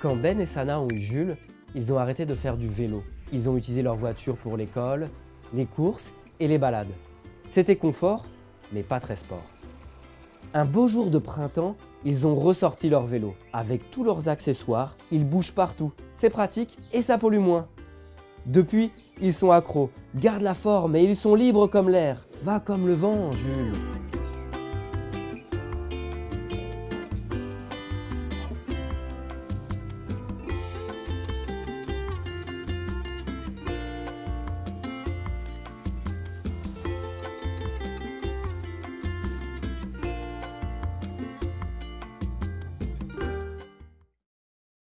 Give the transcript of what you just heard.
Quand Ben et Sana ont eu Jules, ils ont arrêté de faire du vélo. Ils ont utilisé leur voiture pour l'école, les courses et les balades. C'était confort, mais pas très sport. Un beau jour de printemps, ils ont ressorti leur vélo. Avec tous leurs accessoires, ils bougent partout. C'est pratique et ça pollue moins. Depuis, ils sont accros, gardent la forme et ils sont libres comme l'air. Va comme le vent, Jules.